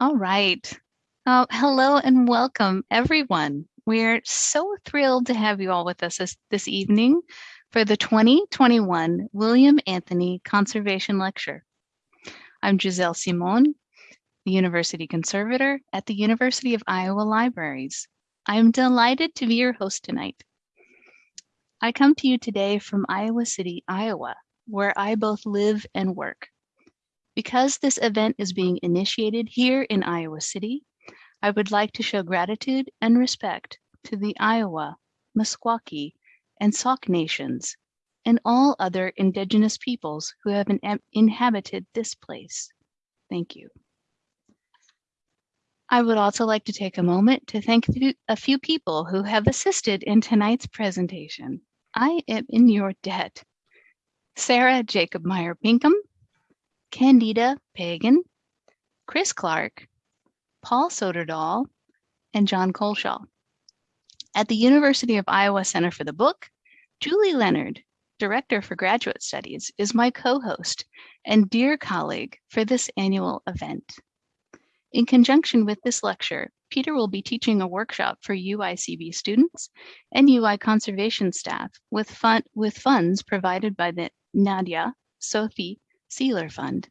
All right. Uh, hello and welcome, everyone. We're so thrilled to have you all with us this, this evening for the 2021 William Anthony Conservation Lecture. I'm Giselle Simon, the University Conservator at the University of Iowa Libraries. I'm delighted to be your host tonight. I come to you today from Iowa City, Iowa, where I both live and work. Because this event is being initiated here in Iowa City, I would like to show gratitude and respect to the Iowa, Meskwaki, and Sauk nations, and all other indigenous peoples who have in inhabited this place. Thank you. I would also like to take a moment to thank a few people who have assisted in tonight's presentation. I am in your debt. Sarah Jacob Meyer Pinkham, Candida Pagan, Chris Clark, Paul Soderdahl, and John Colshaw. At the University of Iowa Center for the Book, Julie Leonard, Director for Graduate Studies, is my co-host and dear colleague for this annual event. In conjunction with this lecture, Peter will be teaching a workshop for UICB students and UI conservation staff with, fun with funds provided by the Nadia, Sophie, Sealer Fund.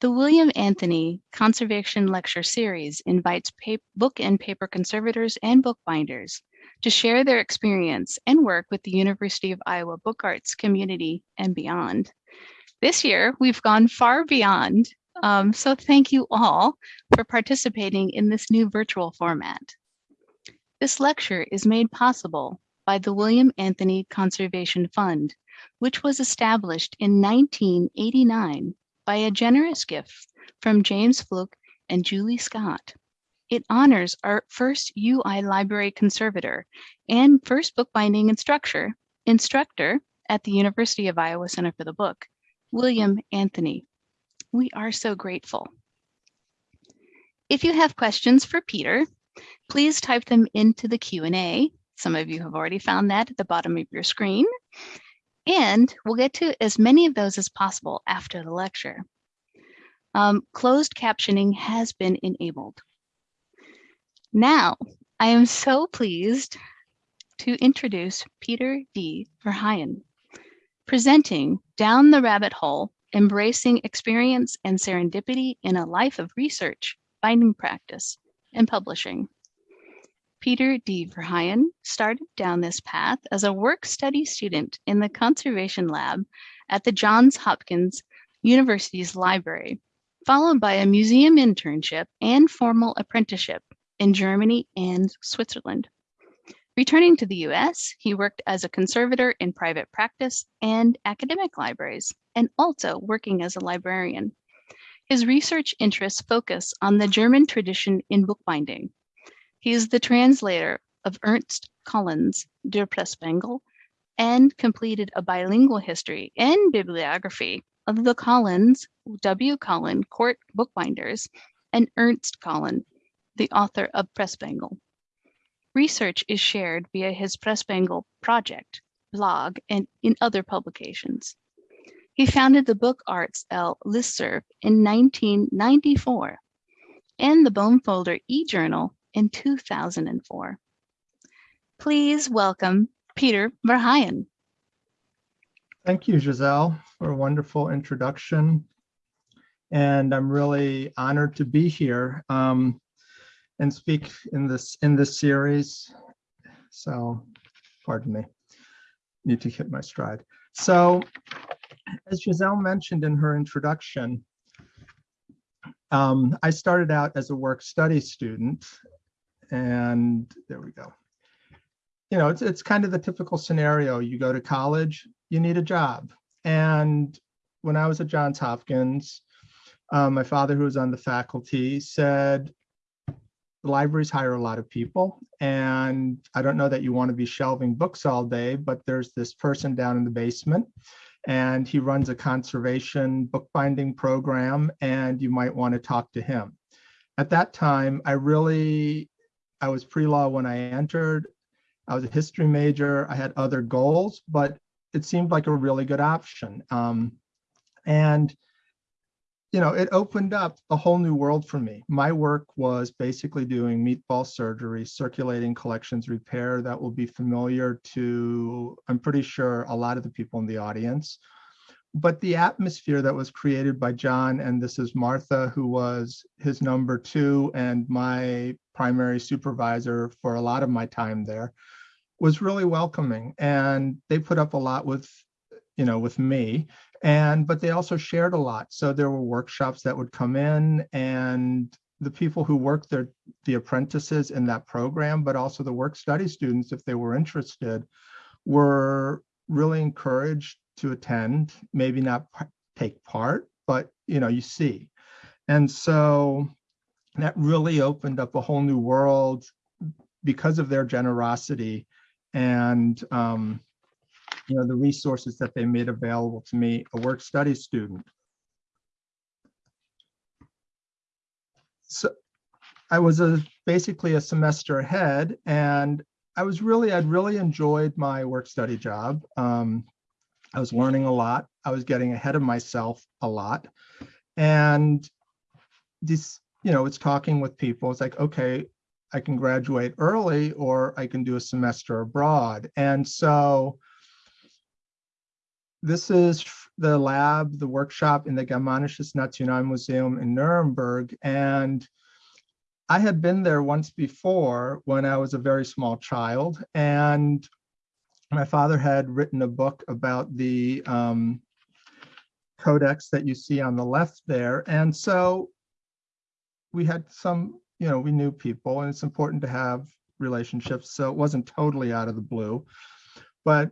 The William Anthony Conservation Lecture Series invites book and paper conservators and bookbinders to share their experience and work with the University of Iowa Book Arts community and beyond. This year, we've gone far beyond, um, so thank you all for participating in this new virtual format. This lecture is made possible by the William Anthony Conservation Fund, which was established in 1989 by a generous gift from James Fluke and Julie Scott. It honors our first UI library conservator and first bookbinding instructor, instructor at the University of Iowa Center for the Book, William Anthony. We are so grateful. If you have questions for Peter, please type them into the Q&A. Some of you have already found that at the bottom of your screen. And we'll get to as many of those as possible after the lecture. Um, closed captioning has been enabled. Now, I am so pleased to introduce Peter D. Verheyen, presenting Down the Rabbit Hole, Embracing Experience and Serendipity in a Life of Research, Finding Practice, and Publishing. Peter D. Verheyen started down this path as a work study student in the conservation lab at the Johns Hopkins University's library, followed by a museum internship and formal apprenticeship in Germany and Switzerland. Returning to the US, he worked as a conservator in private practice and academic libraries, and also working as a librarian. His research interests focus on the German tradition in bookbinding, he is the translator of Ernst Collins' Der Pressbengel and completed a bilingual history and bibliography of the Collins, W. Collin Court Bookbinders and Ernst Collin, the author of Pressbengel. Research is shared via his Pressbengel project, blog, and in other publications. He founded the Book Arts L listserv in 1994 and the Bonefolder e-journal in 2004. Please welcome Peter Verheyen. Thank you, Giselle, for a wonderful introduction. And I'm really honored to be here um, and speak in this in this series. So, pardon me, need to hit my stride. So, as Giselle mentioned in her introduction, um, I started out as a work study student and there we go. You know, it's, it's kind of the typical scenario. You go to college, you need a job. And when I was at Johns Hopkins, um, my father, who was on the faculty, said, the libraries hire a lot of people. And I don't know that you want to be shelving books all day, but there's this person down in the basement and he runs a conservation bookbinding program and you might want to talk to him. At that time, I really I was pre-law when I entered. I was a history major. I had other goals, but it seemed like a really good option. Um, and you know, it opened up a whole new world for me. My work was basically doing meatball surgery, circulating collections repair. That will be familiar to, I'm pretty sure, a lot of the people in the audience. But the atmosphere that was created by John, and this is Martha, who was his number two and my primary supervisor for a lot of my time there, was really welcoming. And they put up a lot with, you know, with me and but they also shared a lot so there were workshops that would come in and the people who worked there the apprentices in that program but also the work study students if they were interested were really encouraged to attend maybe not take part but you know you see and so that really opened up a whole new world because of their generosity and um, you know, the resources that they made available to me, a work study student. So I was a basically a semester ahead and I was really, I'd really enjoyed my work study job. Um, I was learning a lot. I was getting ahead of myself a lot. And this, you know, it's talking with people. It's like, okay, I can graduate early or I can do a semester abroad. And so this is the lab, the workshop in the Germanisches Nationalmuseum in Nuremberg. And I had been there once before when I was a very small child. And my father had written a book about the um, codex that you see on the left there. And so we had some, you know, we knew people and it's important to have relationships. So it wasn't totally out of the blue. But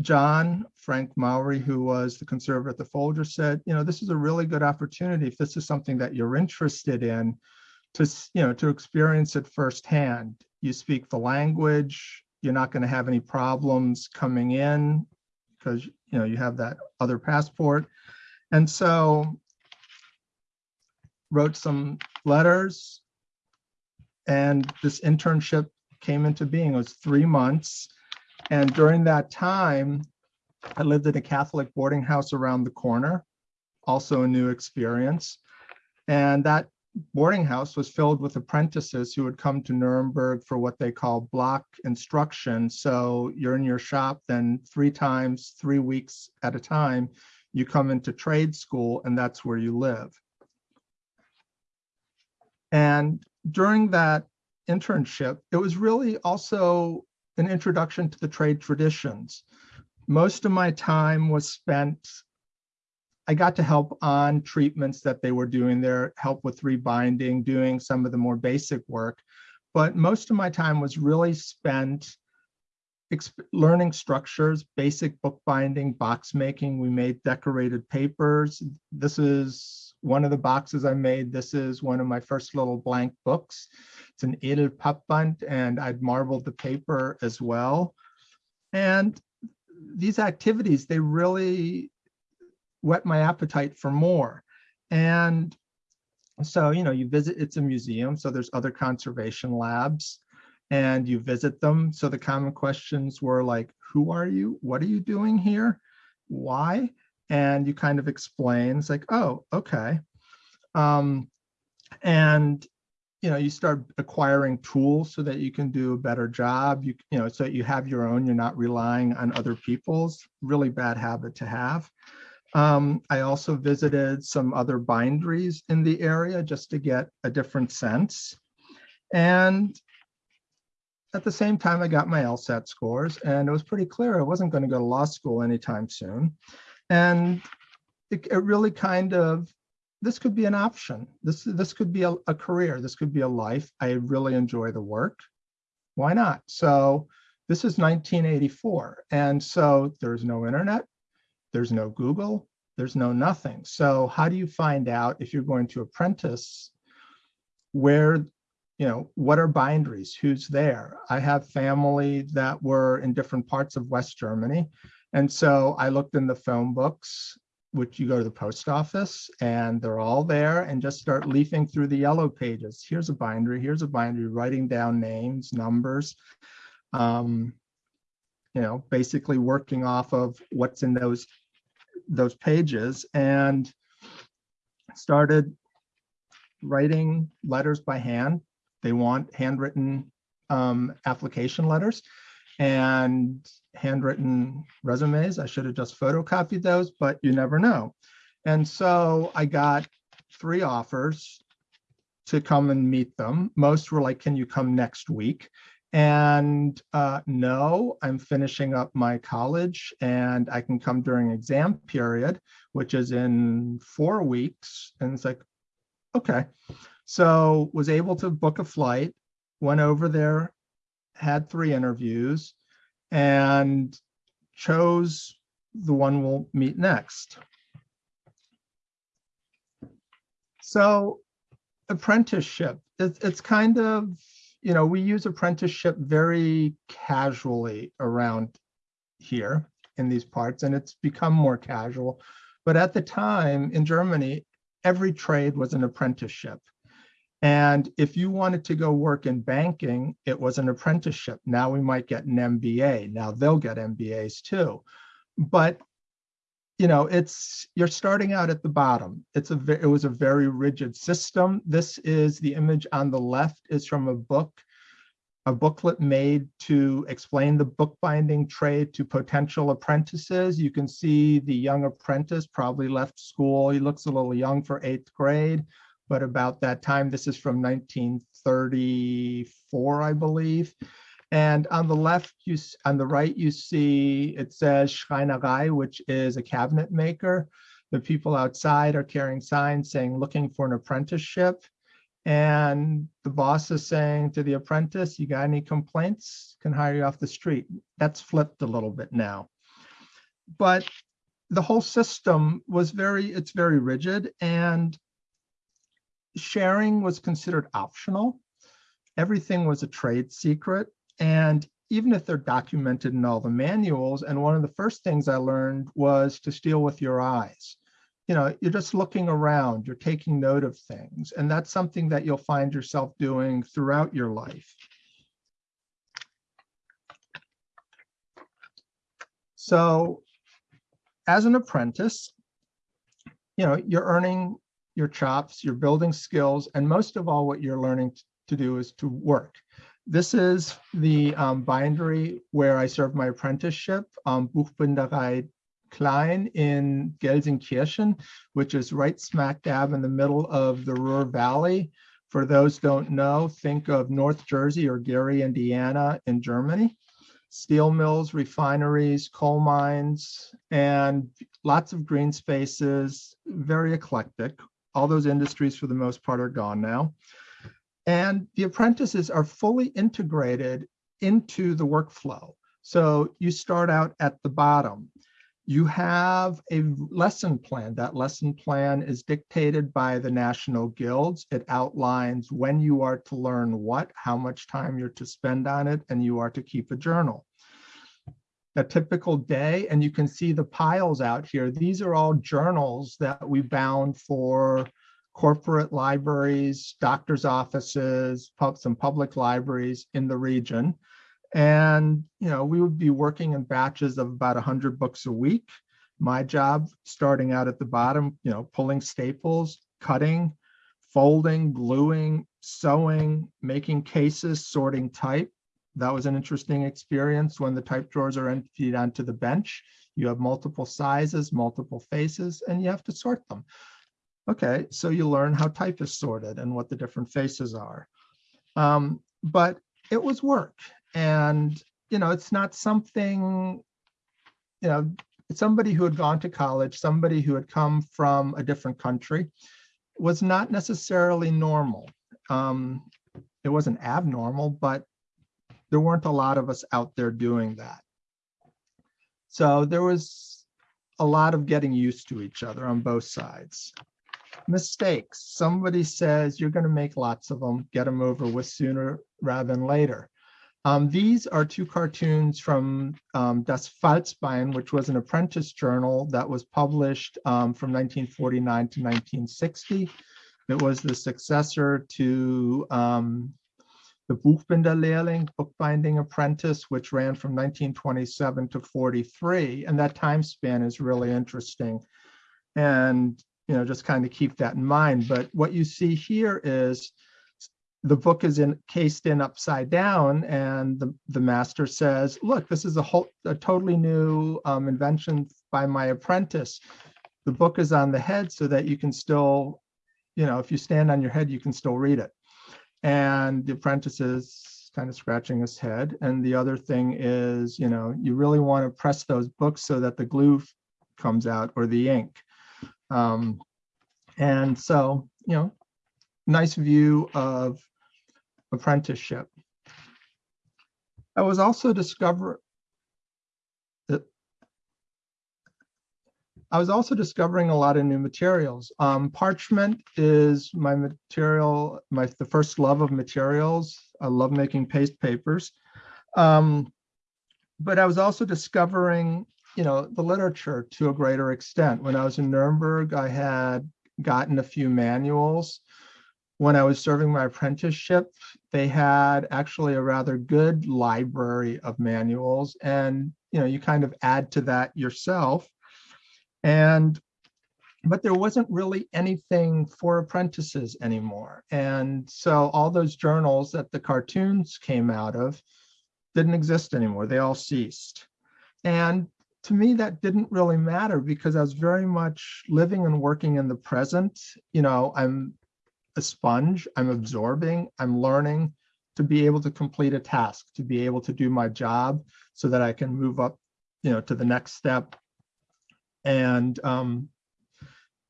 John Frank Mowery, who was the conservator at the Folger, said, you know, this is a really good opportunity if this is something that you're interested in to, you know, to experience it firsthand. You speak the language, you're not going to have any problems coming in because, you know, you have that other passport. And so wrote some letters and this internship came into being. It was three months and during that time, I lived in a Catholic boarding house around the corner, also a new experience. And that boarding house was filled with apprentices who would come to Nuremberg for what they call block instruction. So you're in your shop, then three times, three weeks at a time, you come into trade school and that's where you live. And during that internship, it was really also an introduction to the trade traditions. Most of my time was spent, I got to help on treatments that they were doing there, help with rebinding, doing some of the more basic work. But most of my time was really spent learning structures, basic bookbinding, box making. We made decorated papers. This is one of the boxes I made. This is one of my first little blank books. It's an Edelpappband and I'd marbled the paper as well. And these activities, they really whet my appetite for more. And so, you know, you visit, it's a museum, so there's other conservation labs and you visit them. So the common questions were like, who are you? What are you doing here? Why? And you kind of explain, it's like, oh, okay. Um, and you know, you start acquiring tools so that you can do a better job. You, you know, so you have your own, you're not relying on other people's, really bad habit to have. Um, I also visited some other binderies in the area just to get a different sense. And at the same time, I got my LSAT scores and it was pretty clear I wasn't going to go to law school anytime soon. And it, it really kind of, this could be an option. This, this could be a, a career. This could be a life. I really enjoy the work. Why not? So this is 1984. And so there's no internet, there's no Google, there's no nothing. So how do you find out if you're going to apprentice where you know, what are binderies? Who's there? I have family that were in different parts of West Germany. And so I looked in the phone books, which you go to the post office and they're all there and just start leafing through the yellow pages. Here's a bindery, here's a bindery, writing down names, numbers, um, you know, basically working off of what's in those, those pages. And started writing letters by hand. They want handwritten um, application letters and handwritten resumes. I should have just photocopied those, but you never know. And so I got three offers to come and meet them. Most were like, can you come next week? And uh, no, I'm finishing up my college and I can come during exam period, which is in four weeks. And it's like, okay. So was able to book a flight, went over there, had three interviews and chose the one we'll meet next. So apprenticeship, it's, it's kind of, you know, we use apprenticeship very casually around here in these parts, and it's become more casual. But at the time in Germany, every trade was an apprenticeship. And if you wanted to go work in banking, it was an apprenticeship. Now we might get an MBA. Now they'll get MBAs too. But you know, it's you're starting out at the bottom. It's a it was a very rigid system. This is the image on the left is from a book, a booklet made to explain the bookbinding trade to potential apprentices. You can see the young apprentice probably left school. He looks a little young for eighth grade, but about that time, this is from 1934, I believe. And on the left, you on the right, you see it says Schreinerei, which is a cabinet maker. The people outside are carrying signs saying looking for an apprenticeship. And the boss is saying to the apprentice, you got any complaints? Can hire you off the street. That's flipped a little bit now. But the whole system was very, it's very rigid and sharing was considered optional. Everything was a trade secret. And even if they're documented in all the manuals, and one of the first things I learned was to steal with your eyes. You know, you're just looking around, you're taking note of things, and that's something that you'll find yourself doing throughout your life. So as an apprentice, you know, you're earning your chops, you're building skills, and most of all, what you're learning to do is to work. This is the um, bindery where I served my apprenticeship, um, Buchbinderei Klein in Gelsenkirchen, which is right smack dab in the middle of the Ruhr Valley. For those don't know, think of North Jersey or Gary, Indiana in Germany. Steel mills, refineries, coal mines, and lots of green spaces, very eclectic. All those industries for the most part are gone now. And the apprentices are fully integrated into the workflow. So you start out at the bottom. You have a lesson plan. That lesson plan is dictated by the national guilds. It outlines when you are to learn what, how much time you're to spend on it, and you are to keep a journal. A typical day, and you can see the piles out here. These are all journals that we bound for corporate libraries, doctor's offices, some public libraries in the region. And, you know, we would be working in batches of about 100 books a week. My job, starting out at the bottom, you know, pulling staples, cutting, folding, gluing, sewing, making cases, sorting type. That was an interesting experience when the type drawers are emptied onto the bench. You have multiple sizes, multiple faces, and you have to sort them. Okay, so you learn how type is sorted and what the different faces are. Um, but it was work. And, you know, it's not something, you know, somebody who had gone to college, somebody who had come from a different country was not necessarily normal. Um, it wasn't abnormal, but there weren't a lot of us out there doing that. So there was a lot of getting used to each other on both sides mistakes. Somebody says you're going to make lots of them, get them over with sooner rather than later. Um, these are two cartoons from um, Das Falzbein, which was an apprentice journal that was published um, from 1949 to 1960. It was the successor to um, the Buchbinderlehrling, Bookbinding Apprentice, which ran from 1927 to 43. And that time span is really interesting. And you know, just kind of keep that in mind. But what you see here is the book is encased in upside down and the, the master says, look, this is a whole, a totally new um, invention by my apprentice. The book is on the head so that you can still, you know, if you stand on your head, you can still read it. And the apprentice is kind of scratching his head. And the other thing is, you know, you really want to press those books so that the glue comes out or the ink. Um, and so, you know, nice view of apprenticeship. I was also discover I was also discovering a lot of new materials. Um, parchment is my material, my the first love of materials. I love making paste papers. Um, but I was also discovering, you know, the literature to a greater extent. When I was in Nuremberg, I had gotten a few manuals. When I was serving my apprenticeship, they had actually a rather good library of manuals and you know you kind of add to that yourself and but there wasn't really anything for apprentices anymore and so all those journals that the cartoons came out of didn't exist anymore they all ceased and to me that didn't really matter because i was very much living and working in the present you know i'm a sponge i'm absorbing i'm learning to be able to complete a task to be able to do my job so that i can move up you know to the next step and um,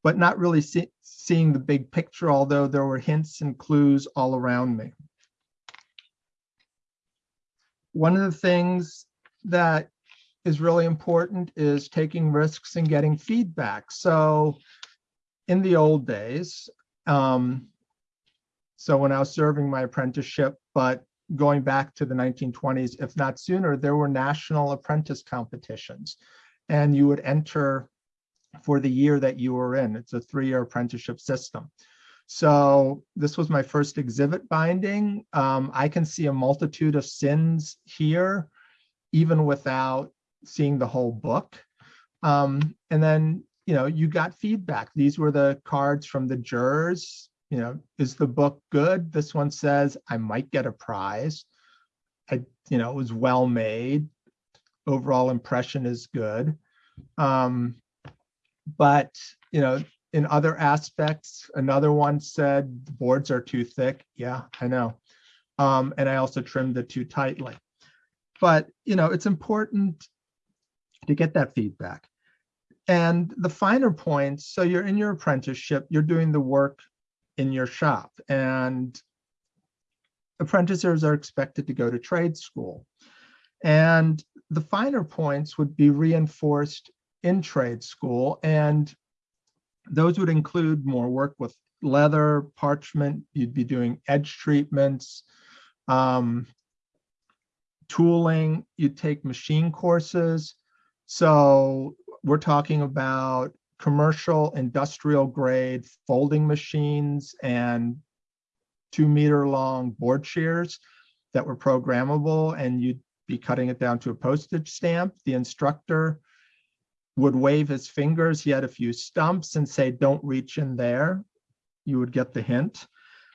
but not really see, seeing the big picture, although there were hints and clues all around me. One of the things that is really important is taking risks and getting feedback. So in the old days, um, so when I was serving my apprenticeship, but going back to the 1920s, if not sooner, there were national apprentice competitions and you would enter for the year that you were in. It's a three-year apprenticeship system. So this was my first exhibit binding. Um, I can see a multitude of sins here, even without seeing the whole book. Um, and then, you know, you got feedback. These were the cards from the jurors. You know, is the book good? This one says I might get a prize. I, you know, it was well made overall impression is good. Um, but, you know, in other aspects, another one said the boards are too thick. Yeah, I know. Um, and I also trimmed it too tightly. But, you know, it's important to get that feedback. And the finer points, so you're in your apprenticeship, you're doing the work in your shop and apprentices are expected to go to trade school. And the finer points would be reinforced in trade school. And those would include more work with leather, parchment, you'd be doing edge treatments, um, tooling, you'd take machine courses. So we're talking about commercial industrial grade folding machines and two meter long board shears that were programmable and you'd be cutting it down to a postage stamp. The instructor would wave his fingers. He had a few stumps and say, don't reach in there. You would get the hint.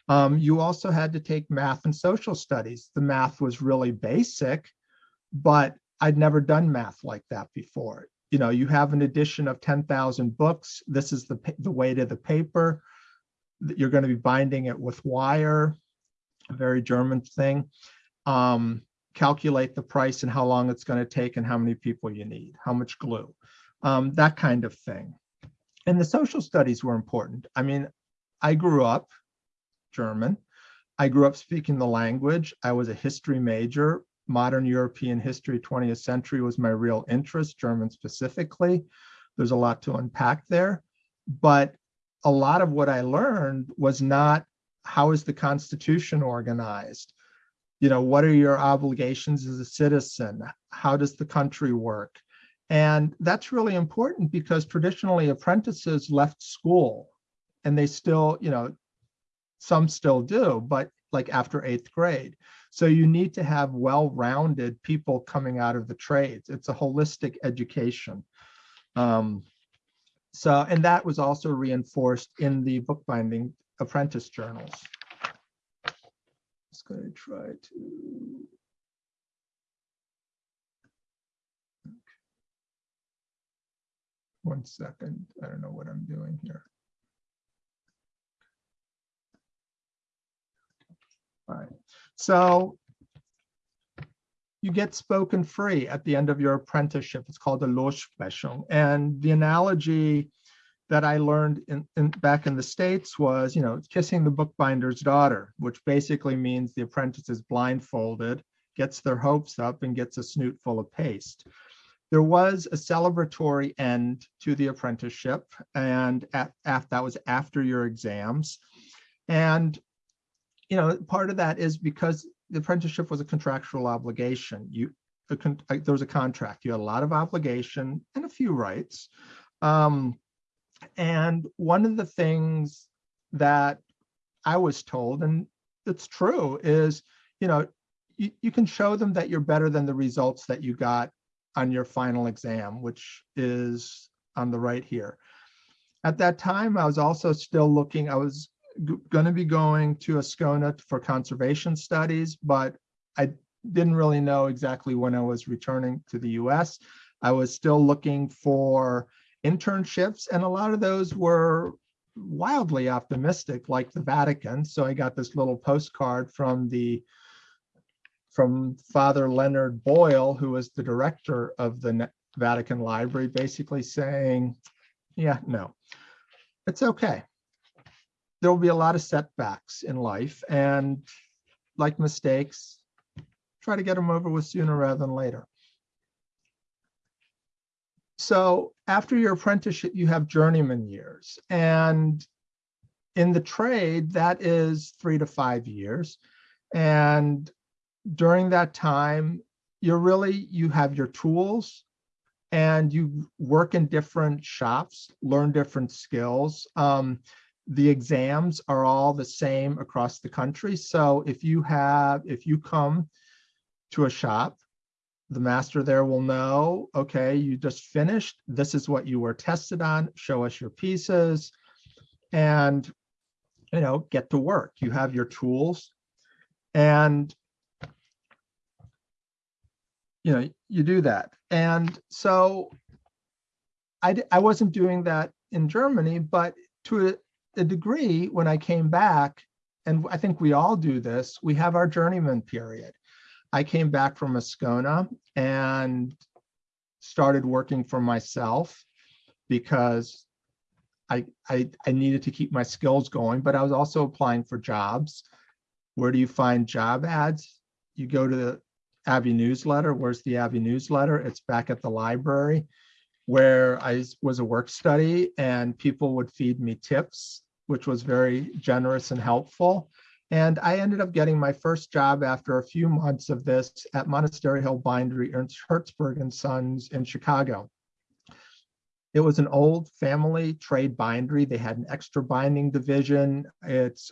Um, you also had to take math and social studies. The math was really basic, but I'd never done math like that before. You know, you have an edition of 10,000 books. This is the, the weight of the paper. You're going to be binding it with wire, a very German thing. Um, calculate the price and how long it's going to take and how many people you need, how much glue, um, that kind of thing. And the social studies were important. I mean, I grew up German. I grew up speaking the language. I was a history major. Modern European history, 20th century was my real interest, German specifically. There's a lot to unpack there. But a lot of what I learned was not how is the Constitution organized? you know, what are your obligations as a citizen? How does the country work? And that's really important because traditionally apprentices left school and they still, you know, some still do, but like after eighth grade. So you need to have well-rounded people coming out of the trades. It's a holistic education. Um, So, and that was also reinforced in the bookbinding apprentice journals. Just going to try to. One second, I don't know what I'm doing here. All right, so you get spoken free at the end of your apprenticeship. It's called a Lossprechung. And the analogy that I learned in, in, back in the States was, you know, kissing the bookbinder's daughter, which basically means the apprentice is blindfolded, gets their hopes up and gets a snoot full of paste. There was a celebratory end to the apprenticeship and at, at, that was after your exams. And, you know, part of that is because the apprenticeship was a contractual obligation. You a con there was a contract. You had a lot of obligation and a few rights. Um, and one of the things that I was told, and it's true, is you know you, you can show them that you're better than the results that you got on your final exam, which is on the right here. At that time, I was also still looking, I was going to be going to Ascona for conservation studies, but I didn't really know exactly when I was returning to the US. I was still looking for internships, and a lot of those were wildly optimistic, like the Vatican. So I got this little postcard from the from Father Leonard Boyle, who was the director of the Vatican Library, basically saying, yeah, no, it's okay there will be a lot of setbacks in life and like mistakes, try to get them over with sooner rather than later. So after your apprenticeship, you have journeyman years. And in the trade, that is three to five years. And during that time, you're really, you have your tools and you work in different shops, learn different skills. Um, the exams are all the same across the country. So if you have, if you come to a shop, the master there will know, okay, you just finished. This is what you were tested on. Show us your pieces and, you know, get to work. You have your tools and, you know, you do that. And so I, I wasn't doing that in Germany, but to a, degree, when I came back, and I think we all do this, we have our journeyman period. I came back from Ascona and started working for myself because I, I, I needed to keep my skills going, but I was also applying for jobs. Where do you find job ads? You go to the Abbey newsletter. Where's the Abbey newsletter? It's back at the library where I was a work study and people would feed me tips, which was very generous and helpful. And I ended up getting my first job after a few months of this at Monastery Hill Bindery, Ernst Hertzberg and Sons in Chicago. It was an old family trade bindery. They had an extra binding division. It's,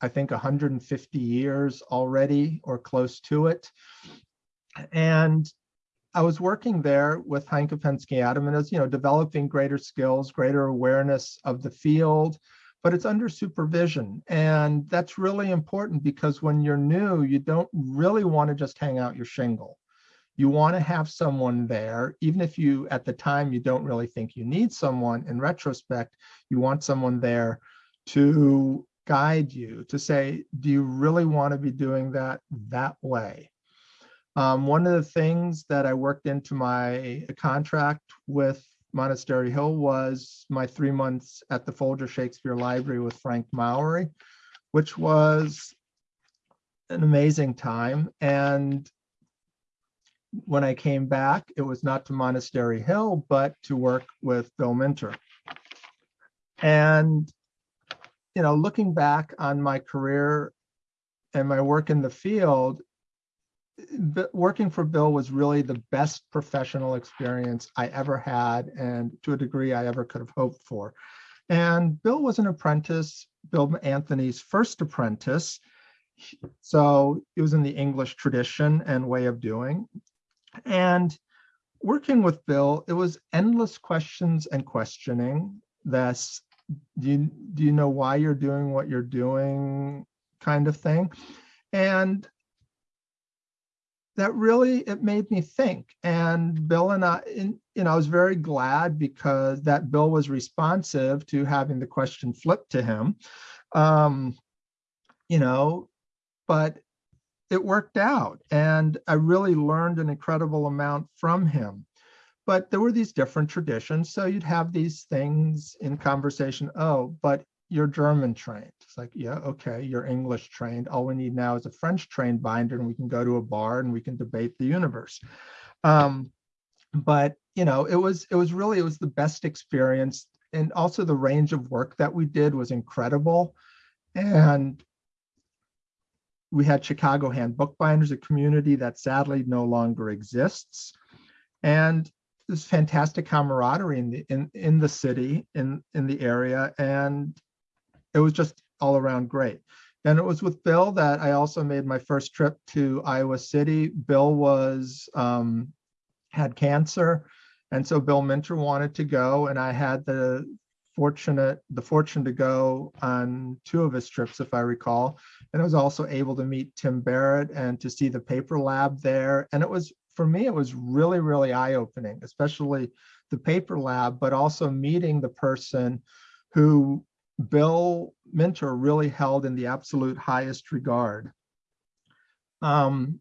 I think, 150 years already or close to it. And I was working there with Heinke Pensky Adam and as you know, developing greater skills, greater awareness of the field, but it's under supervision. And that's really important because when you're new, you don't really want to just hang out your shingle. You want to have someone there, even if you, at the time, you don't really think you need someone. In retrospect, you want someone there to guide you, to say, do you really want to be doing that that way? Um, one of the things that I worked into my contract with Monastery Hill was my three months at the Folger Shakespeare Library with Frank Mowery, which was an amazing time. And when I came back, it was not to Monastery Hill, but to work with Bill Minter. And, you know, looking back on my career and my work in the field, working for Bill was really the best professional experience I ever had, and to a degree I ever could have hoped for. And Bill was an apprentice, Bill Anthony's first apprentice. So it was in the English tradition and way of doing. And working with Bill, it was endless questions and questioning. That's do you, do you know why you're doing what you're doing kind of thing. And that really, it made me think. And Bill and I, in, you know, I was very glad because that Bill was responsive to having the question flipped to him. Um, you know, but it worked out and I really learned an incredible amount from him. But there were these different traditions. So you'd have these things in conversation. Oh, but you're German trained. It's like, yeah, okay, you're English trained. All we need now is a French trained binder and we can go to a bar and we can debate the universe. Um, but you know, it was it was really it was the best experience. And also the range of work that we did was incredible. And we had Chicago Hand Bookbinders, a community that sadly no longer exists. And this fantastic camaraderie in the in, in the city, in, in the area, and it was just all around great. And it was with Bill that I also made my first trip to Iowa City. Bill was um, had cancer, and so Bill Minter wanted to go, and I had the fortunate the fortune to go on two of his trips, if I recall. And I was also able to meet Tim Barrett and to see the paper lab there. And it was, for me, it was really, really eye-opening, especially the paper lab, but also meeting the person who Bill Minter really held in the absolute highest regard. Um,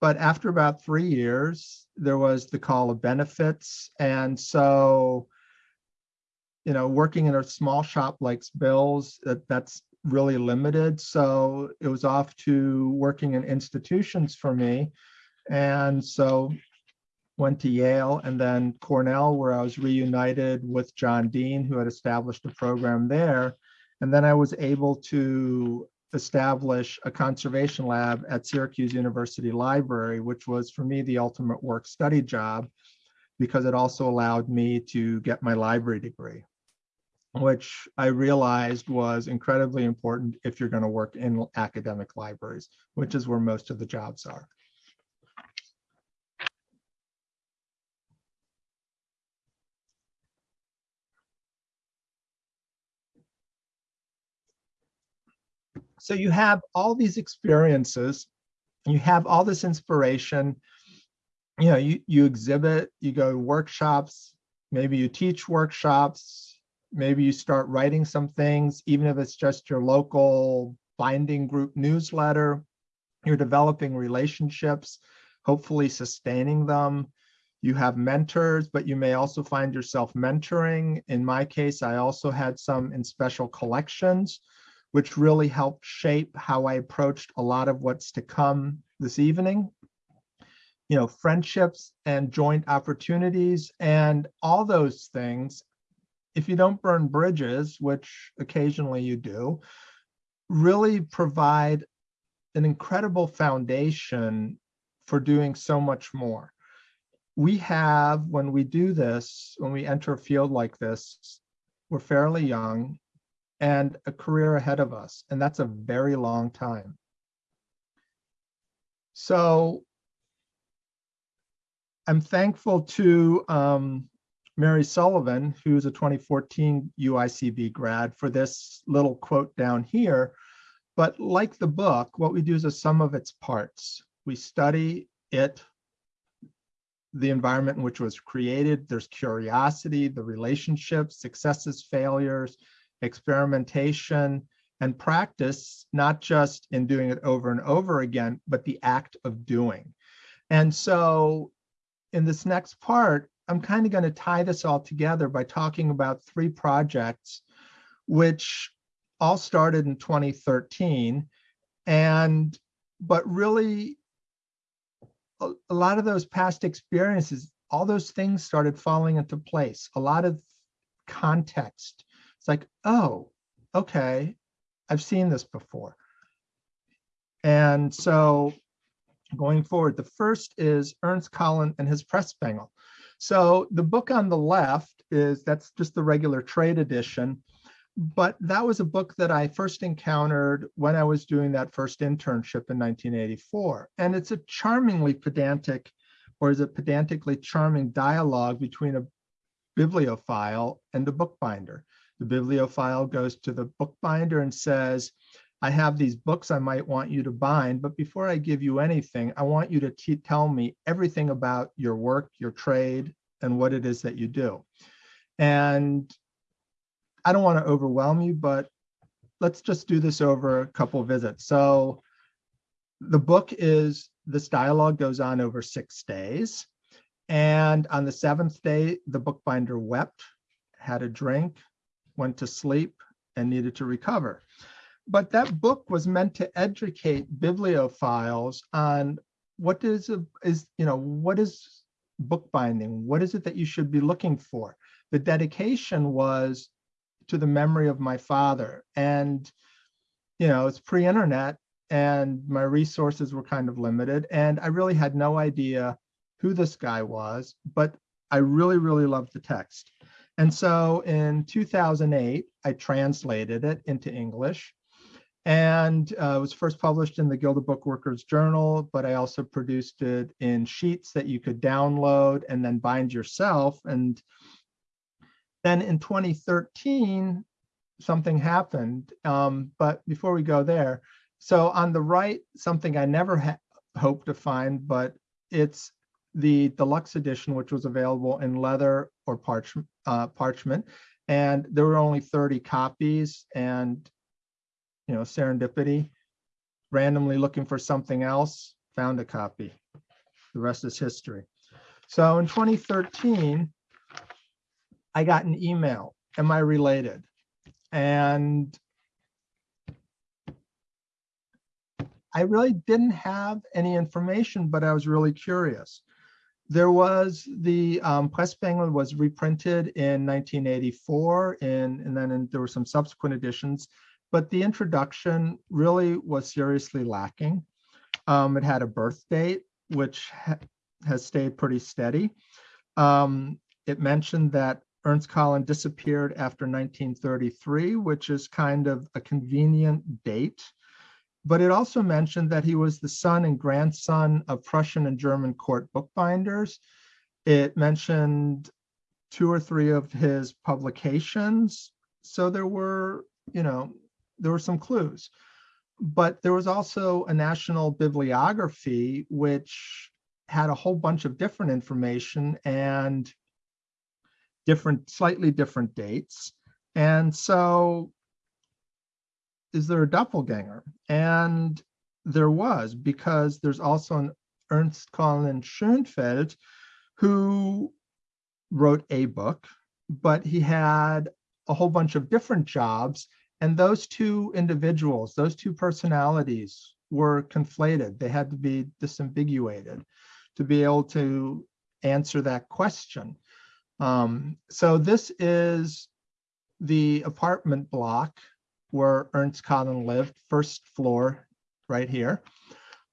but after about three years, there was the call of benefits. And so you know, working in a small shop like Bill's, that, that's really limited. So it was off to working in institutions for me. And so went to Yale and then Cornell, where I was reunited with John Dean, who had established a program there. And then I was able to establish a conservation lab at Syracuse University Library, which was for me the ultimate work study job because it also allowed me to get my library degree which I realized was incredibly important if you're going to work in academic libraries, which is where most of the jobs are. So you have all these experiences, you have all this inspiration, you know, you, you exhibit, you go to workshops, maybe you teach workshops, maybe you start writing some things, even if it's just your local binding group newsletter, you're developing relationships, hopefully sustaining them. You have mentors, but you may also find yourself mentoring. In my case, I also had some in special collections, which really helped shape how I approached a lot of what's to come this evening. You know, friendships and joint opportunities and all those things if you don't burn bridges, which occasionally you do, really provide an incredible foundation for doing so much more. We have, when we do this, when we enter a field like this, we're fairly young and a career ahead of us, and that's a very long time. So I'm thankful to um, Mary Sullivan, who's a 2014 UICB grad, for this little quote down here. But like the book, what we do is a sum of its parts. We study it, the environment in which it was created. There's curiosity, the relationships, successes, failures, experimentation, and practice, not just in doing it over and over again, but the act of doing. And so in this next part, I'm kind of going to tie this all together by talking about three projects, which all started in 2013. And, but really, a, a lot of those past experiences, all those things started falling into place. A lot of context. It's like, oh, okay, I've seen this before. And so going forward, the first is Ernst Collin and his Pressbengel. So the book on the left is, that's just the regular trade edition. But that was a book that I first encountered when I was doing that first internship in 1984. And it's a charmingly pedantic or is it pedantically charming dialogue between a bibliophile and the bookbinder? The bibliophile goes to the bookbinder and says, I have these books I might want you to bind, but before I give you anything, I want you to tell me everything about your work, your trade, and what it is that you do. And I don't want to overwhelm you, but let's just do this over a couple visits. So the book is, this dialogue goes on over six days. And on the seventh day, the bookbinder wept, had a drink, went to sleep, and needed to recover. But that book was meant to educate bibliophiles on what is a, is you know what is bookbinding? What is it that you should be looking for? The dedication was to the memory of my father, and you know it's pre-internet, and my resources were kind of limited, and I really had no idea who this guy was, but I really really loved the text. And so in 2008, I translated it into English and uh, it was first published in the Guild of Book Workers Journal, but I also produced it in sheets that you could download and then bind yourself. And then in 2013, something happened. Um, but before we go there, so on the right, something I never hoped to find, but it's the deluxe edition, which was available in leather or parch- uh, parchment. And there were only 30 copies. And you know, serendipity, randomly looking for something else, found a copy. The rest is history. So in 2013, I got an email, am I related? And I really didn't have any information, but I was really curious. There was the um, Pressbengel was reprinted in 1984, and, and then in, there were some subsequent editions but the introduction really was seriously lacking. Um, it had a birth date, which ha has stayed pretty steady. Um, it mentioned that Ernst Collin disappeared after 1933, which is kind of a convenient date. But it also mentioned that he was the son and grandson of Prussian and German court bookbinders. It mentioned two or three of his publications. So there were, you know, there were some clues. But there was also a national bibliography which had a whole bunch of different information and different, slightly different dates. And so, is there a doppelganger? And there was, because there's also an Ernst Collin Schoenfeld who wrote a book, but he had a whole bunch of different jobs and those two individuals, those two personalities were conflated. They had to be disambiguated to be able to answer that question. Um, so this is the apartment block where Ernst Collin lived, first floor right here.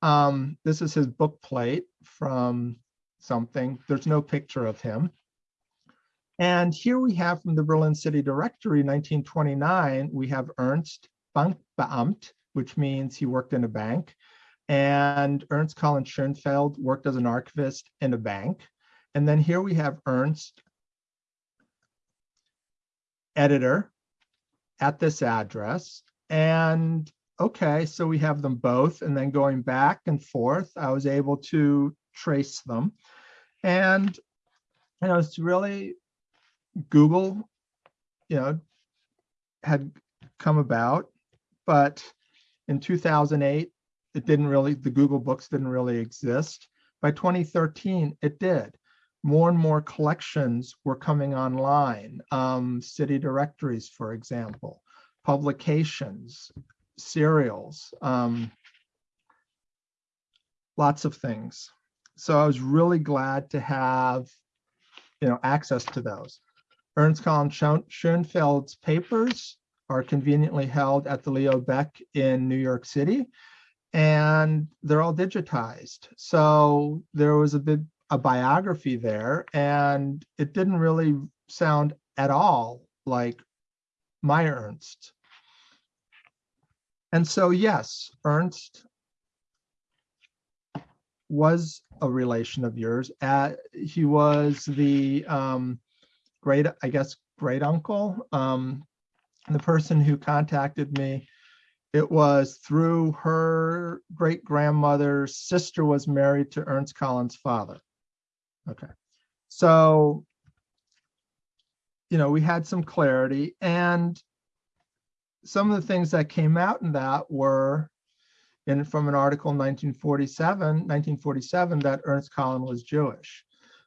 Um, this is his book plate from something. There's no picture of him. And here we have from the Berlin City Directory, 1929, we have Ernst Bankbeamt, which means he worked in a bank. And Ernst Collin Schoenfeld worked as an archivist in a bank. And then here we have Ernst, editor at this address. And okay, so we have them both. And then going back and forth, I was able to trace them. And you know, it's really Google, you know, had come about, but in 2008, it didn't really, the Google Books didn't really exist. By 2013, it did. More and more collections were coming online, um, city directories, for example, publications, serials, um, lots of things. So I was really glad to have, you know, access to those. Ernst Collin Schoenfeld's papers are conveniently held at the Leo Baeck in New York City, and they're all digitized. So there was a bit a biography there, and it didn't really sound at all like my Ernst. And so, yes, Ernst was a relation of yours. Uh, he was the um, great, I guess, great uncle. Um, the person who contacted me, it was through her great grandmother's sister was married to Ernst Collins' father. Okay, so you know, we had some clarity and some of the things that came out in that were in from an article in 1947, 1947 that Ernst Collin was Jewish,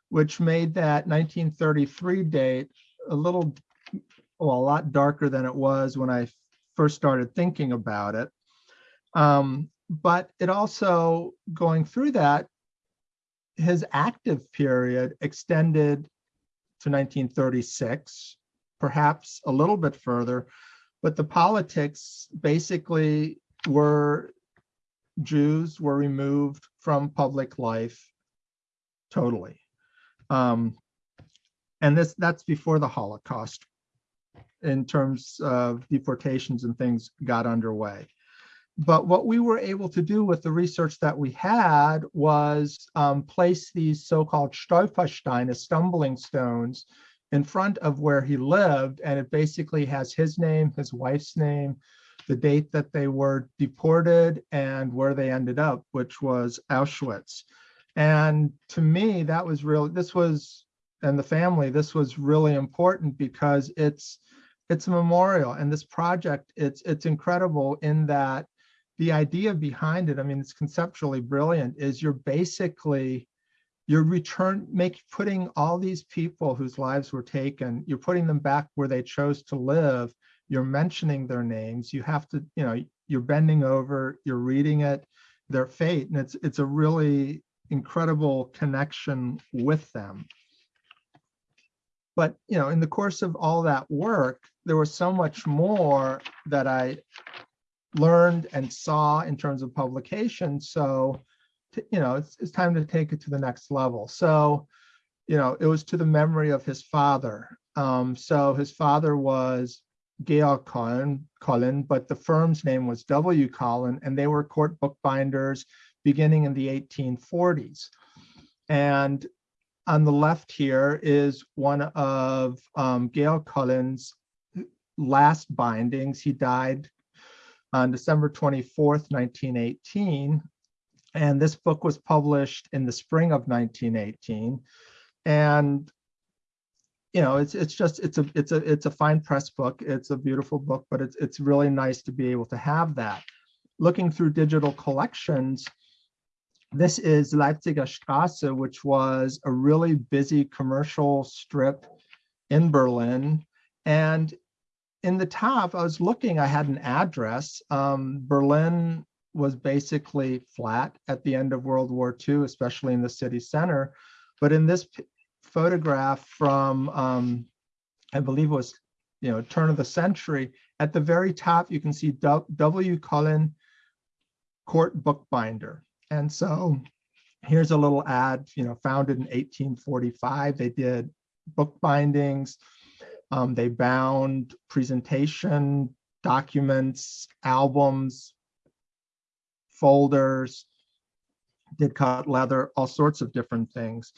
which made that 1933 date a little, well, a lot darker than it was when I first started thinking about it. Um, but it also, going through that, his active period extended to 1936, perhaps a little bit further, but the politics basically were Jews were removed from public life totally. Um, and this that's before the Holocaust in terms of deportations and things got underway. But what we were able to do with the research that we had was um, place these so-called Stolpersteine, stumbling stones, in front of where he lived. And it basically has his name, his wife's name, the date that they were deported and where they ended up, which was Auschwitz. And to me, that was really, this was, and the family, this was really important because it's, it's a memorial and this project, it's, it's incredible in that the idea behind it, I mean, it's conceptually brilliant, is you're basically you're return make putting all these people whose lives were taken, you're putting them back where they chose to live. You're mentioning their names. You have to, you know, you're bending over, you're reading it, their fate, and it's it's a really incredible connection with them. But you know, in the course of all that work, there was so much more that I learned and saw in terms of publication. So, to, you know, it's, it's time to take it to the next level. So, you know, it was to the memory of his father. Um, so his father was Georg Cullen, Collin, but the firm's name was W. Collin, and they were court bookbinders beginning in the 1840s. And on the left here is one of um, Georg Collin's last bindings. He died on December 24th, 1918. And this book was published in the spring of 1918. And you know, it's it's just it's a it's a it's a fine press book. It's a beautiful book, but it's it's really nice to be able to have that. Looking through digital collections, this is Leipziger Straße, which was a really busy commercial strip in Berlin. And in the top, I was looking, I had an address. Um, Berlin was basically flat at the end of World War II, especially in the city center. But in this photograph from, um, I believe it was, you know, turn of the century, at the very top, you can see W. Collin Court Bookbinder. And so here's a little ad, you know, founded in 1845. They did bookbindings. Um, they bound presentation documents, albums, folders, did cut leather, all sorts of different things.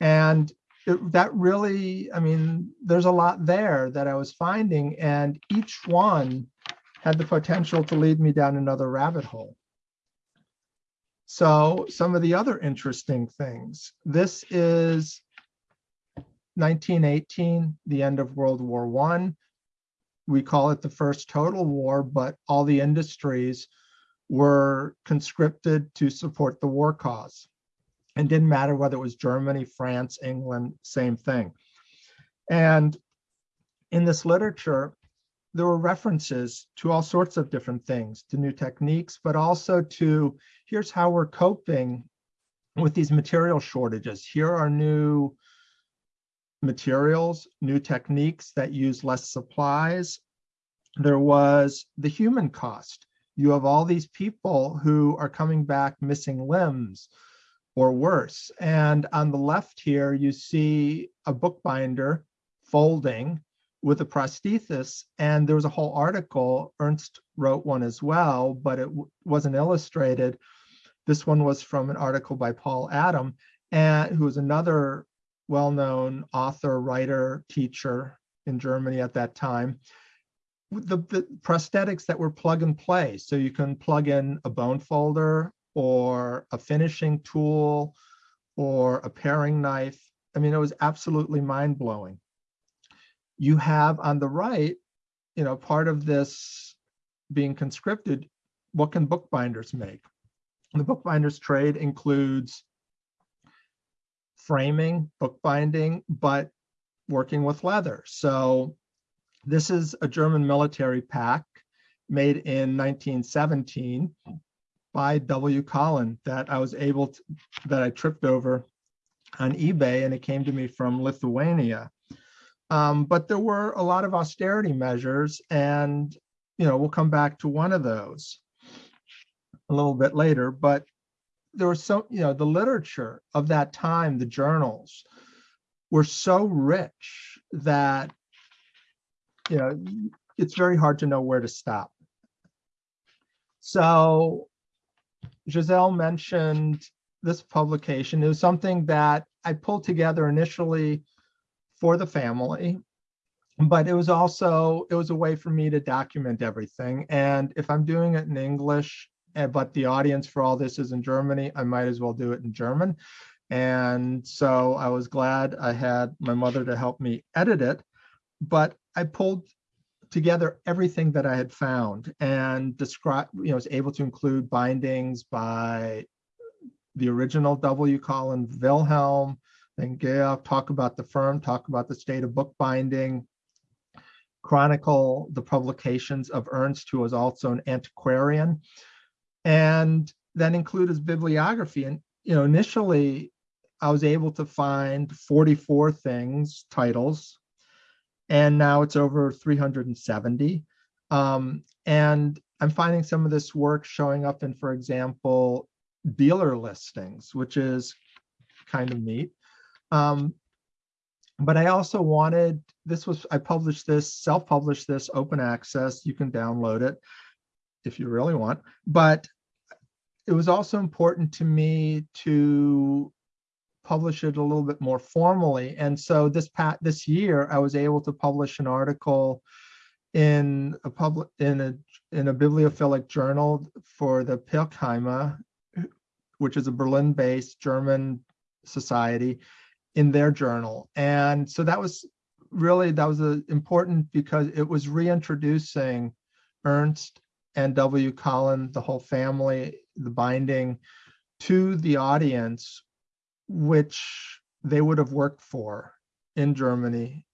And it, that really, I mean, there's a lot there that I was finding, and each one had the potential to lead me down another rabbit hole. So some of the other interesting things. This is 1918, the end of World War One. We call it the first total war, but all the industries were conscripted to support the war cause. And didn't matter whether it was Germany, France, England, same thing. And in this literature, there were references to all sorts of different things, to new techniques, but also to here's how we're coping with these material shortages. Here are new materials, new techniques that use less supplies. There was the human cost. You have all these people who are coming back missing limbs or worse. And on the left here, you see a bookbinder folding with a prosthesis. And there was a whole article, Ernst wrote one as well, but it wasn't illustrated, This one was from an article by Paul Adam, and who was another well-known author, writer, teacher in Germany at that time. The, the prosthetics that were plug and play. So you can plug in a bone folder or a finishing tool or a paring knife. I mean, it was absolutely mind blowing. You have on the right, you know, part of this being conscripted, what can bookbinders make? The bookbinders trade includes framing, bookbinding, but working with leather. So this is a German military pack made in 1917 by W. Collin that I was able to, that I tripped over on eBay and it came to me from Lithuania. Um, but there were a lot of austerity measures and, you know, we'll come back to one of those a little bit later, but there was so, you know, the literature of that time, the journals were so rich that, you know, it's very hard to know where to stop. So Giselle mentioned this publication. It was something that I pulled together initially for the family, but it was also, it was a way for me to document everything. And if I'm doing it in English, Eh, but the audience for all this is in Germany, I might as well do it in German. And so I was glad I had my mother to help me edit it, but I pulled together everything that I had found and describe, you know, was able to include bindings by the original W. Collin Wilhelm, then Geoff, talk about the firm, talk about the state of bookbinding, chronicle the publications of Ernst, who was also an antiquarian, and then include his bibliography. And, you know, initially I was able to find 44 things, titles, and now it's over 370. Um, and I'm finding some of this work showing up in, for example, dealer listings, which is kind of neat. Um, but I also wanted, this was, I published this, self-published this, open access, you can download it if you really want. But it was also important to me to publish it a little bit more formally. And so this pat this year, I was able to publish an article in a public in a in a bibliophilic journal for the Pirckheimer, which is a Berlin-based German society, in their journal. And so that was really that was a, important because it was reintroducing Ernst and W. Collin, the whole family, the binding, to the audience which they would have worked for in Germany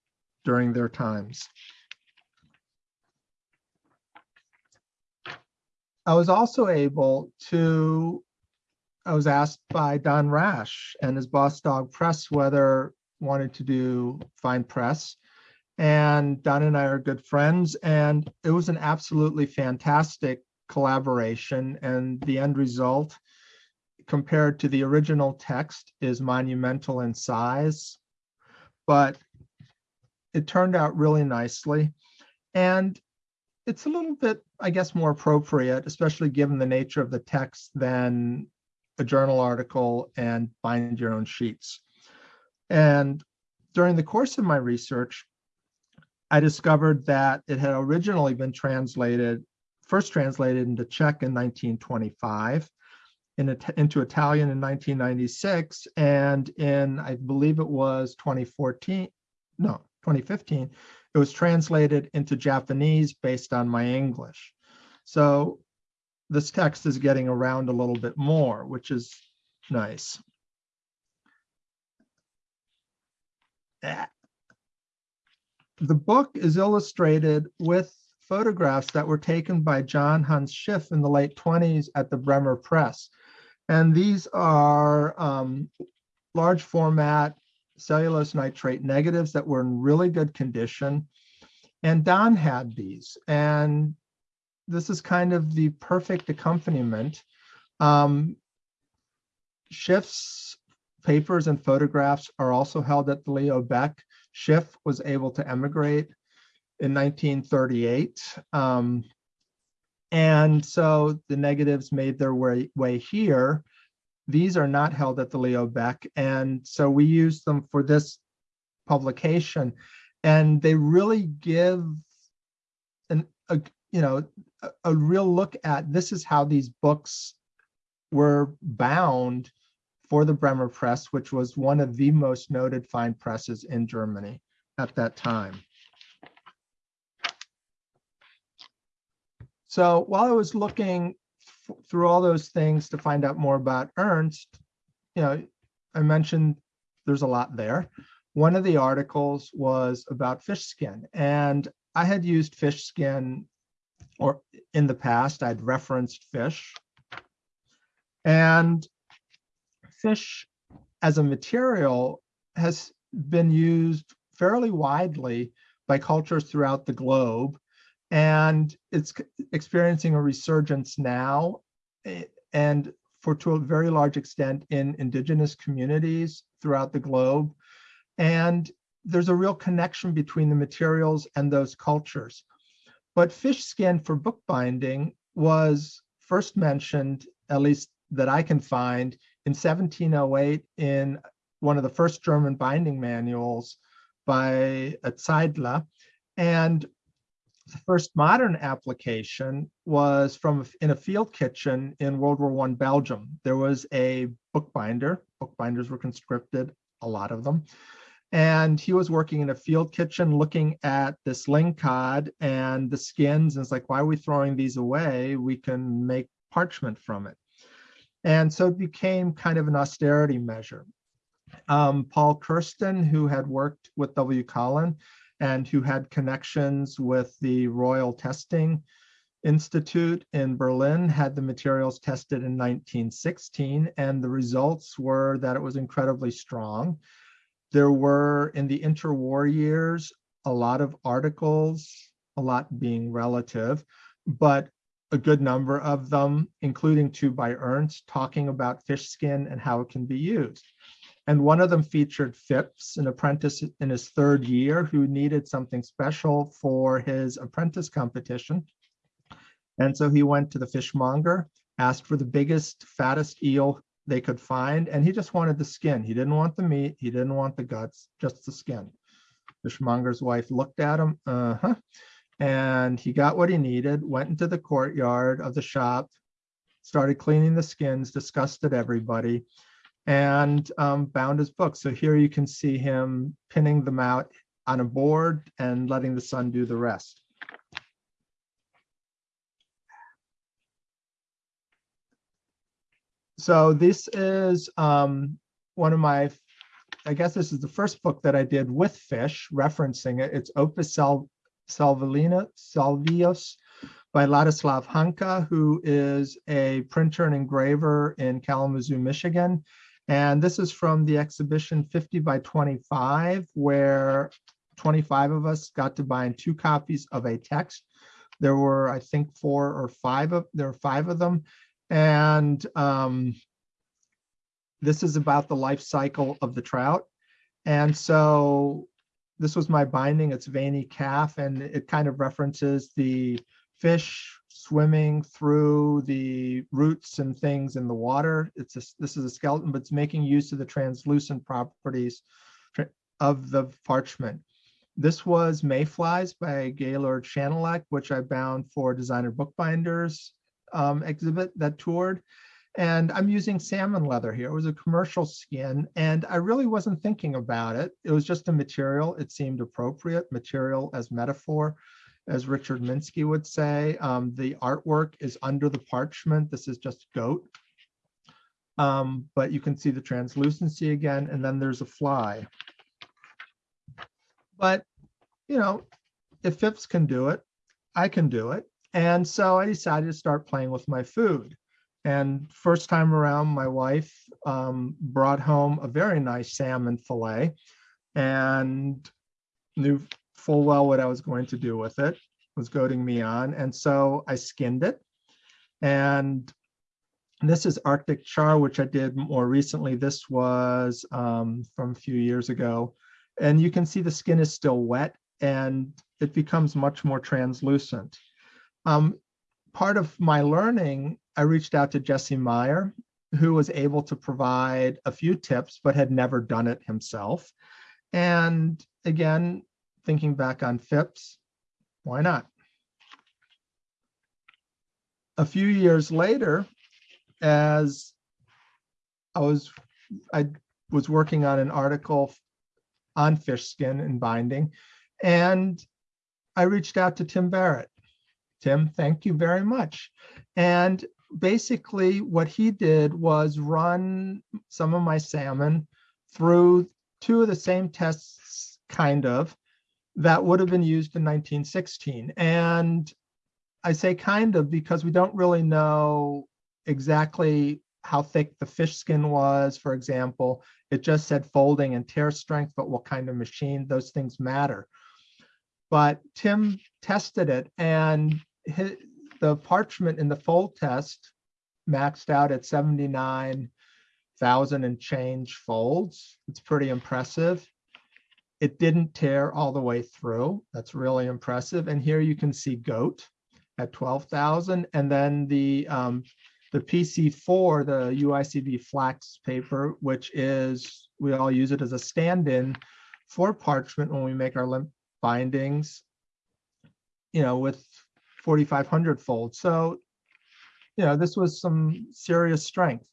during their times. I was also able to, I was asked by Don Rash and his Boss Dog Press whether wanted to do fine press. And Don and I are good friends and it was an absolutely fantastic collaboration and the end result compared to the original text is monumental in size, but it turned out really nicely. And it's a little bit, I guess, more appropriate, especially given the nature of the text than a journal article and bind your own sheets. And during the course of my research, I discovered that it had originally been translated, first translated into Czech in 1925, in, into Italian in 1996, and in, I believe it was 2014, no, 2015, it was translated into Japanese based on my English. So this text is getting around a little bit more, which is nice. Eh. The book is illustrated with photographs that were taken by John Hans Schiff in the late 20s at the Bremer Press. And these are um, large format cellulose nitrate negatives that were in really good condition. And Don had these. And this is kind of the perfect accompaniment. Um, Schiff's papers and photographs are also held at the Leo Baeck. Schiff was able to emigrate in 1938. Um, And so the negatives made their way, way here. These are not held at the Leo Baeck. And so we use them for this publication. And they really give an, a, you know, a, a real look at this is how these books were bound for the Bremer Press, which was one of the most noted fine presses in Germany at that time. So while I was looking through all those things to find out more about Ernst, you know, I mentioned there's a lot there. One of the articles was about fish skin, and I had used fish skin or in the past, I'd referenced fish. And fish as a material has been used fairly widely by cultures throughout the globe. And it's experiencing a resurgence now eh, and for to a very large extent in indigenous communities throughout the globe. And there's a real connection between the materials and those cultures. But fish skin for bookbinding was first mentioned, at least that I can find, in 1708 in one of the first German binding manuals by Zeidler. And first modern application was from in a field kitchen in World War One Belgium. There was a bookbinder. Bookbinders were conscripted, a lot of them. And he was working in a field kitchen looking at this lingcod and the skins. And it's like, why are we throwing these away? We can make parchment from it. And so it became kind of an austerity measure. Um, Paul Kersten, who had worked with W. Collin and who had connections with the Royal Testing Institute in Berlin, had the materials tested in 1916, and the results were that it was incredibly strong. There were, in the interwar years, a lot of articles, a lot being relative, but a good number of them, including two by Ernst, talking about fish skin and how it can be used. And one of them featured Phipps, an apprentice in his third year who needed something special for his apprentice competition. And so he went to the fishmonger, asked for the biggest, fattest eel they could find, and he just wanted the skin. He didn't want the meat, he didn't want the guts, just the skin. The fishmonger's wife looked at him, uh-huh, and he got what he needed, went into the courtyard of the shop, started cleaning the skins, disgusted everybody, and um, bound his book. So here you can see him pinning them out on a board and letting the sun do the rest. So this is um, one of my, I guess this is the first book that I did with fish, referencing it. It's Opus Sal Salvina, Salvius by Ladislav Hanka, who is a printer and engraver in Kalamazoo, Michigan. And this is from the exhibition 50 by 25, where 25 of us got to bind two copies of a text. There were, I think, four or five of there are five of them. And um, this is about the life cycle of the trout. And so this was my binding. It's veiny calf, and it kind of references the fish swimming through the roots and things in the water. It's a, this is a skeleton, but it's making use of the translucent properties of the parchment. This was Mayflies by Gaylord Schanilec, which I bound for designer bookbinders um, exhibit that toured. And I'm using salmon leather here. It was a commercial skin, and I really wasn't thinking about it. It was just a material. It seemed appropriate, material as metaphor, as Richard Minsky would say. Um, the artwork is under the parchment. This is just goat. Um, but you can see the translucency again, and then there's a fly. But, you know, if Phipps can do it, I can do it. And so I decided to start playing with my food. And first time around, my wife um, brought home a very nice salmon fillet and knew full well what I was going to do with it, was goading me on. And so I skinned it. And this is Arctic char, which I did more recently. This was um, from a few years ago. And you can see the skin is still wet and it becomes much more translucent. Um, part of my learning, I reached out to Jesse Meyer, who was able to provide a few tips, but had never done it himself. And again, thinking back on Phipps, why not? A few years later, as I was, I was working on an article on fish skin and binding, and I reached out to Tim Barrett. Tim, thank you very much. And basically what he did was run some of my salmon through two of the same tests, kind of, that would have been used in 1916. And I say kind of because we don't really know exactly how thick the fish skin was, for example. It just said folding and tear strength, but what kind of machine, those things matter. But Tim tested it and his, the parchment in the fold test maxed out at 79,000 and change folds. It's pretty impressive. It didn't tear all the way through. That's really impressive. And here you can see goat at 12,000. And then the, um, the PC4, the UICB flax paper, which is, we all use it as a stand-in for parchment when we make our limp bindings, you know, with 4,500 fold. So, you know, this was some serious strength.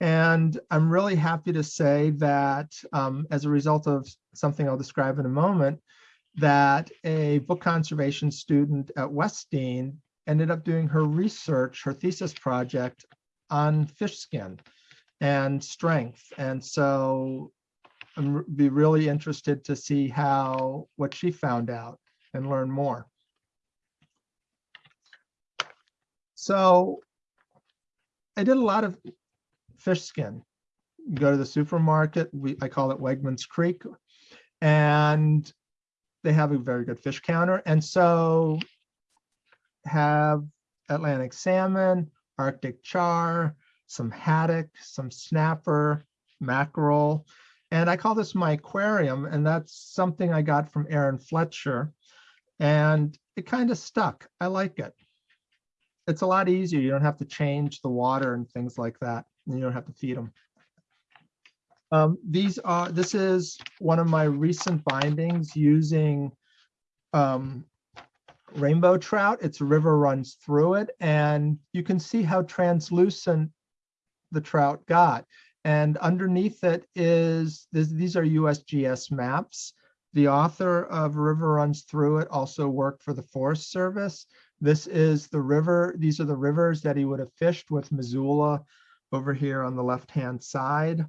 And I'm really happy to say that um, as a result of something I'll describe in a moment, that a book conservation student at Wesleyan ended up doing her research, her thesis project on fish skin and strength. And so I'm be really interested to see how, what she found out and learn more. So I did a lot of fish skin. You go to the supermarket, we, I call it Wegmans Creek, and they have a very good fish counter. And so have Atlantic salmon, Arctic char, some haddock, some snapper, mackerel. And I call this my aquarium, and that's something I got from Aaron Fletcher. And it kind of stuck. I like it. It's a lot easier. You don't have to change the water and things like that. You don't have to feed them. Um, these are, this is one of my recent bindings using um, rainbow trout. Its river runs through it and you can see how translucent the trout got. And underneath it is, this, these are USGS maps. The author of River Runs Through It also worked for the Forest Service. This is the river, these are the rivers that he would have fished with Missoula over here on the left-hand side.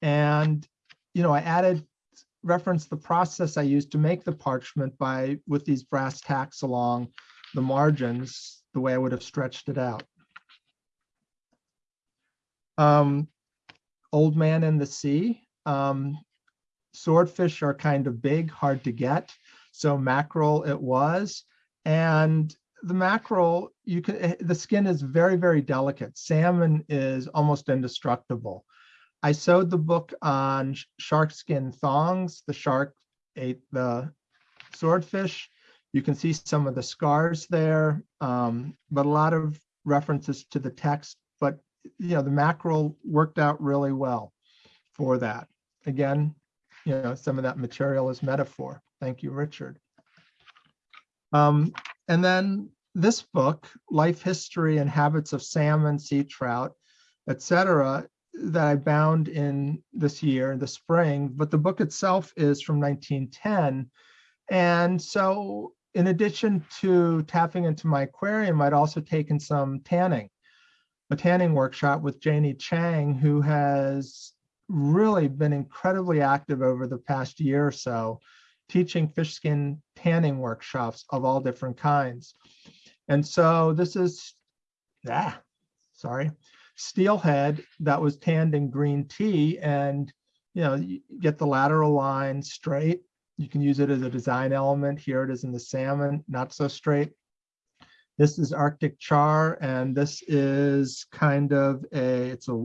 And, you know, I added, reference the process I used to make the parchment by, with these brass tacks along the margins, the way I would have stretched it out. Um, Old Man in the Sea. Um, swordfish are kind of big, hard to get. So mackerel it was. And the mackerel, you can, eh, the skin is very, very delicate. Salmon is almost indestructible. I sewed the book on shark skin thongs. The shark ate the swordfish. You can see some of the scars there, um, but a lot of references to the text. But you know, the mackerel worked out really well for that. Again, you know, some of that material is metaphor. Thank you, Richard. Um, and then this book, Life History and Habits of Salmon, Sea Trout, etc., that I bound in this year, in the spring, but the book itself is from 1910. And so in addition to tapping into my aquarium, I'd also taken some tanning, a tanning workshop with Janie Chang, who has really been incredibly active over the past year or so, teaching fish skin tanning workshops of all different kinds. And so this is, ah, sorry, steelhead that was tanned in green tea and you know you get the lateral line straight. You can use it as a design element. Here it is in the salmon not so straight. This is arctic char and this is kind of a it's a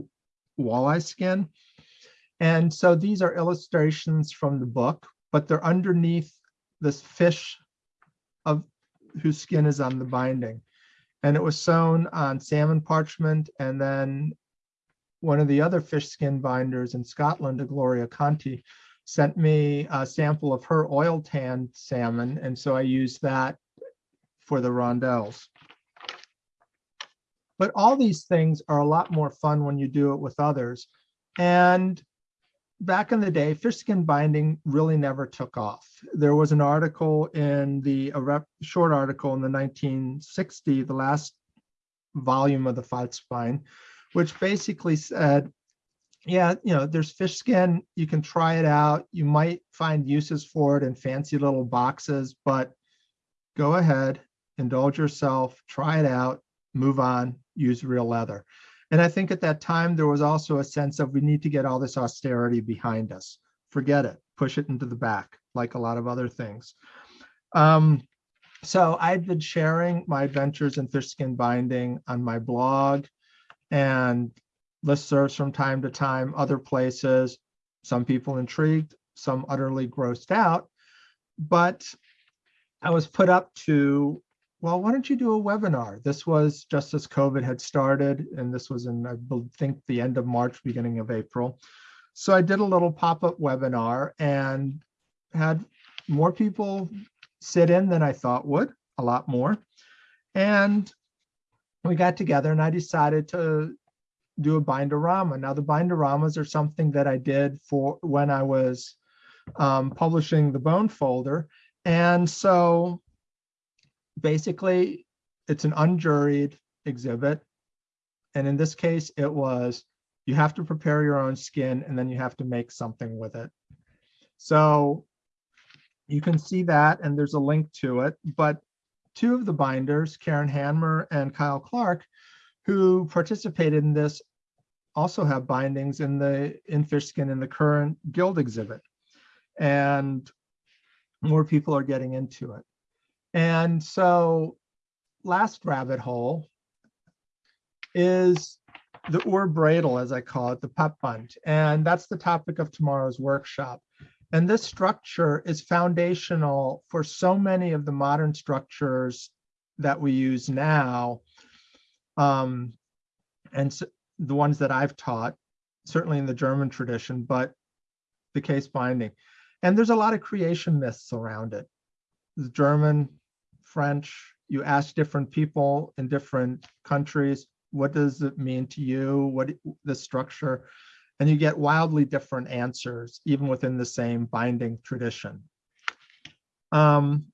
walleye skin. And so these are illustrations from the book but they're underneath this fish of whose skin is on the binding And it was sewn on salmon parchment and then one of the other fish skin binders in Scotland, Gloria Conti, sent me a sample of her oil tanned salmon. And so I used that for the rondelles. But all these things are a lot more fun when you do it with others. And back in the day, fish skin binding really never took off. There was an article in the, short article in the 1960, the last volume of the Falzbein, which basically said, yeah, you know, there's fish skin, you can try it out. You might find uses for it in fancy little boxes, but go ahead, indulge yourself, try it out, move on, use real leather. And I think at that time, there was also a sense of we need to get all this austerity behind us. Forget it, push it into the back, like a lot of other things. Um, so I've been sharing my adventures in fish skin binding on my blog and listservs from time to time, other places, some people intrigued, some utterly grossed out. But I was put up to well, why don't you do a webinar? This was just as COVID had started, and this was in, I think, the end of March, beginning of April. So I did a little pop-up webinar and had more people sit in than I thought would, a lot more. And we got together and I decided to do a bindorama. Now the bindoramas are something that I did for when I was um, publishing the bone folder. And so basically it's an unjuried exhibit. And in this case, it was you have to prepare your own skin and then you have to make something with it. So you can see that and there's a link to it. But two of the binders, Karen Hanmer and Kyle Clark, who participated in this also have bindings in the in fish skin in the current guild exhibit. And more people are getting into it. And so last rabbit hole is the Ur Bradel, as I call it, the Pappband. And that's the topic of tomorrow's workshop. And this structure is foundational for so many of the modern structures that we use now. Um, and so the ones that I've taught, certainly in the German tradition, but the case binding. And there's a lot of creation myths around it. German, French, you ask different people in different countries, what does it mean to you? What the structure? And you get wildly different answers, even within the same binding tradition. Um,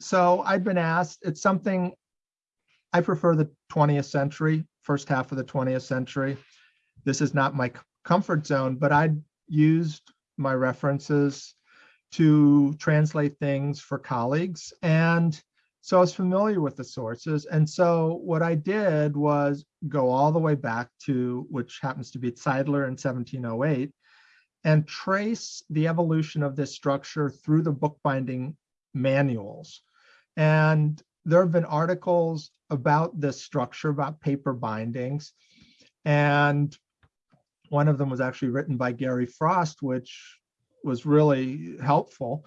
so I've been asked, it's something I prefer the 20th century, first half of the 20th century. This is not my comfort zone, but I used my references to translate things for colleagues. And so I was familiar with the sources. And so what I did was go all the way back to, which happens to be Zeidler in 1708, and trace the evolution of this structure through the bookbinding manuals. And there have been articles about this structure, about paper bindings. And one of them was actually written by Gary Frost, which was really helpful.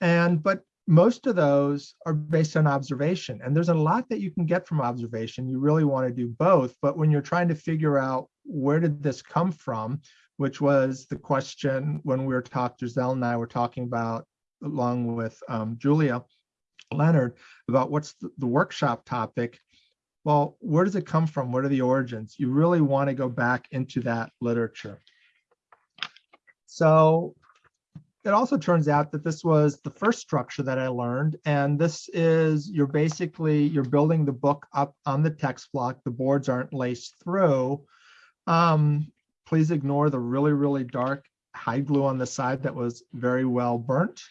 And, but most of those are based on observation. And there's a lot that you can get from observation. You really want to do both. But when you're trying to figure out where did this come from which was the question when we were talking Giselle and I were talking about along with um, Julia Leonard about what's the, the workshop topic well where does it come from? What are the origins? You really want to go back into that literature. So it also turns out that this was the first structure that I learned. And this is, you're basically, you're building the book up on the text block. The boards aren't laced through. Um, please ignore the really, really dark hide glue on the side that was very well burnt.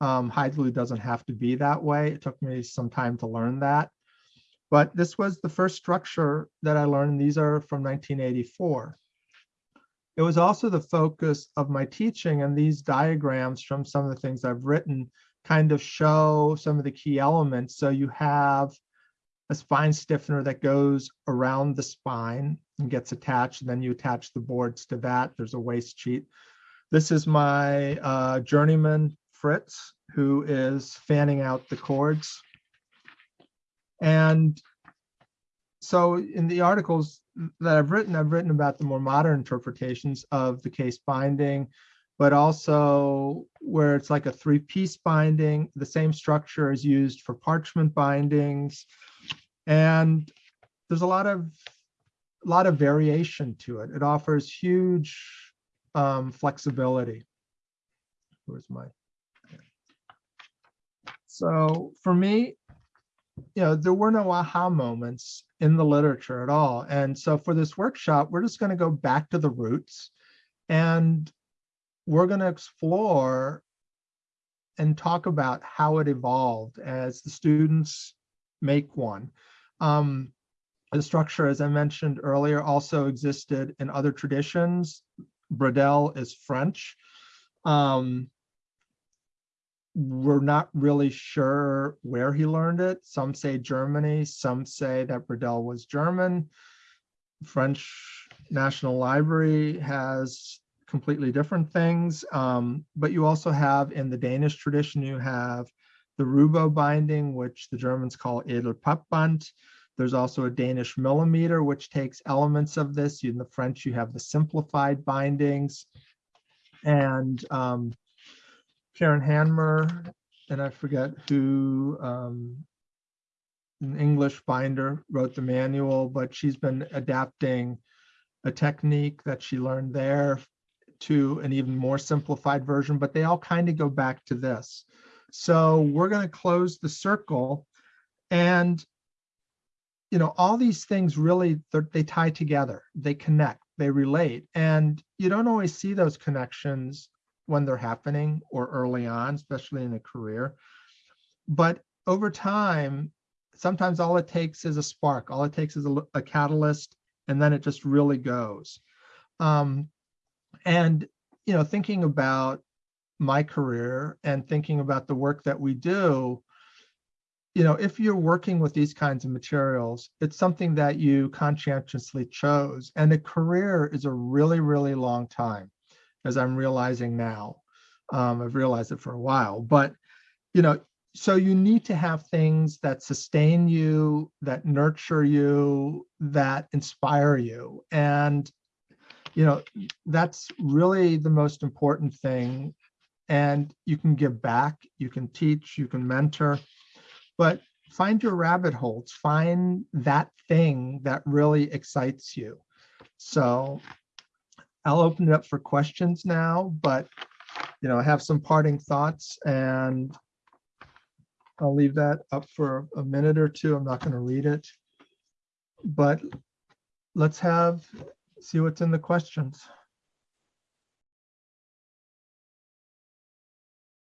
Um, hide glue doesn't have to be that way. It took me some time to learn that. But this was the first structure that I learned. These are from 1984. It was also the focus of my teaching and these diagrams from some of the things I've written kind of show some of the key elements. So you have a spine stiffener that goes around the spine and gets attached, and then you attach the boards to that. There's a waste sheet. This is my uh, journeyman, Fritz, who is fanning out the cords. And so in the articles that I've written, I've written about the more modern interpretations of the case binding, but also where it's like a three-piece binding, the same structure is used for parchment bindings. And there's a lot of, a lot of variation to it. It offers huge um, flexibility. Where's my? So for me, you know, there were no aha moments in the literature at all. And so for this workshop, we're just going to go back to the roots and we're going to explore and talk about how it evolved as the students make one. Um, the structure, as I mentioned earlier, also existed in other traditions. Bradel is French. Um, we're not really sure where he learned it. Some say Germany, some say that Bradel was German. French National Library has completely different things. Um, but you also have in the Danish tradition, you have the Rubo binding, which the Germans call Edelpappband. There's also a Danish millimeter, which takes elements of this. In the French, you have the simplified bindings. And um, Karen Hanmer, and I forget who, um, an English binder wrote the manual, but she's been adapting a technique that she learned there to an even more simplified version, but they all kind of go back to this. So we're going to close the circle and you know, all these things really, they tie together, they connect, they relate. And you don't always see those connections when they're happening or early on, especially in a career. But over time, sometimes all it takes is a spark, all it takes is a catalyst, and then it just really goes. Um, and, you know, thinking about my career and thinking about the work that we do, you know, if you're working with these kinds of materials, it's something that you conscientiously chose. And a career is a really, really long time, as I'm realizing now. Um, I've realized it for a while, but you know, so you need to have things that sustain you, that nurture you, that inspire you. And you know, that's really the most important thing. And you can give back, you can teach, you can mentor, but find your rabbit holes, find that thing that really excites you. So I'll open it up for questions now, but you know, I have some parting thoughts and I'll leave that up for a minute or two. I'm not going to read it. But let's have, see what's in the questions.